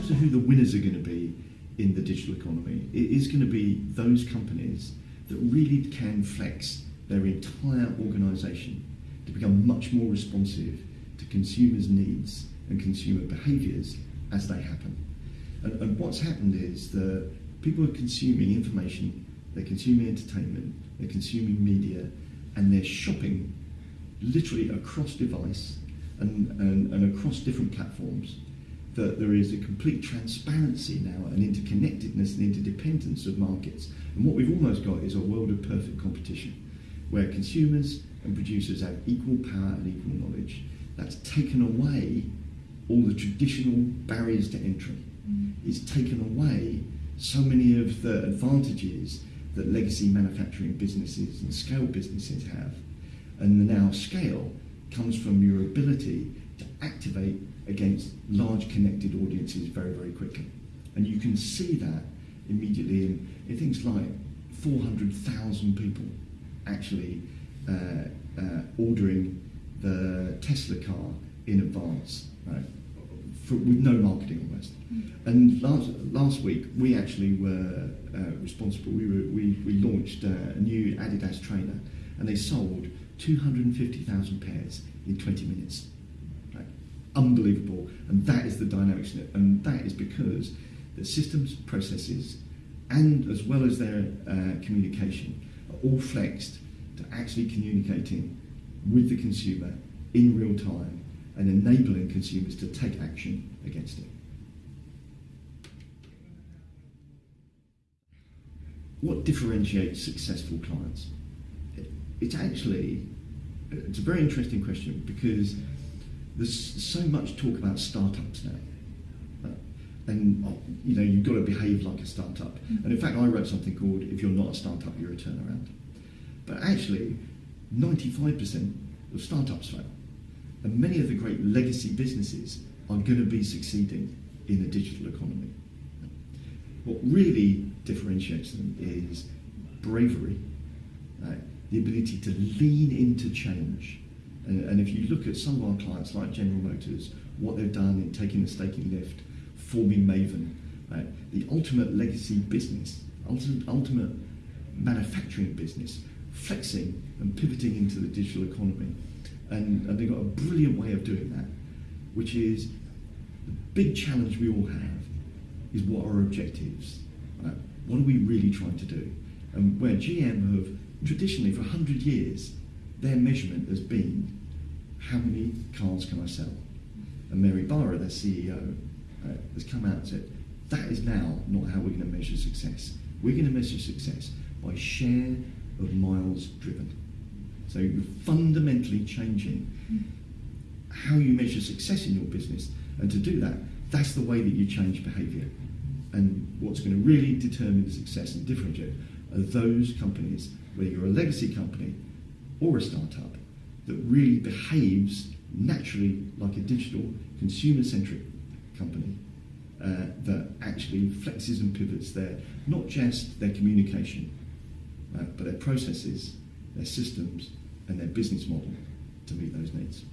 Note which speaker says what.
Speaker 1: terms of who the winners are going to be in the digital economy, it is going to be those companies that really can flex their entire organisation to become much more responsive to consumers' needs and consumer behaviours as they happen. And, and what's happened is that people are consuming information, they're consuming entertainment, they're consuming media, and they're shopping literally across device and, and, and across different platforms that there is a complete transparency now and interconnectedness and interdependence of markets. And what we've almost got is a world of perfect competition where consumers and producers have equal power and equal knowledge. That's taken away all the traditional barriers to entry. Mm. It's taken away so many of the advantages that legacy manufacturing businesses and scale businesses have. And the now scale comes from your ability activate against large connected audiences very, very quickly. And you can see that immediately in, in things like 400,000 people actually uh, uh, ordering the Tesla car in advance, right? For, with no marketing almost. Mm. And last, last week we actually were uh, responsible. We, were, we, we launched a new Adidas trainer and they sold 250,000 pairs in 20 minutes. Unbelievable. And that is the dynamics. And that is because the systems, processes, and as well as their uh, communication are all flexed to actually communicating with the consumer in real time and enabling consumers to take action against it. What differentiates successful clients? It's actually it's a very interesting question because there's so much talk about startups now. And uh, you know you've got to behave like a startup. Mm-hmm. And in fact, I wrote something called "If you're not a startup, you're a turnaround." But actually, 95% of startups fail, and many of the great legacy businesses are going to be succeeding in a digital economy. What really differentiates them is bravery. The ability to lean into change. And, and, if you look at some of our clients, like General Motors, what they've done in taking the stake in Lyft, forming Maven, right? the ultimate legacy business, ultimate, ultimate manufacturing business, flexing and pivoting into the digital economy. And, and they've got a brilliant way of doing that, which is the big challenge we all have is what are our objectives? Right? What are we really trying to do? And where GM have traditionally for 100 years, their measurement has been how many cars can I sell? And Mary Barra, their CEO, uh, has come out and said, that is now not how we're going to measure success. We're going to measure success by share of miles driven. So you're fundamentally changing how you measure success in your business. And to do that, that's the way that you change behaviour. And what's going to really determine the success and differentiate are those companies whether you're a legacy company or a startup, that really behaves naturally like a digital, consumer-centric company uh, that actually flexes and pivots their, not just their communication, uh, but their processes, their systems, and their business model to meet those needs.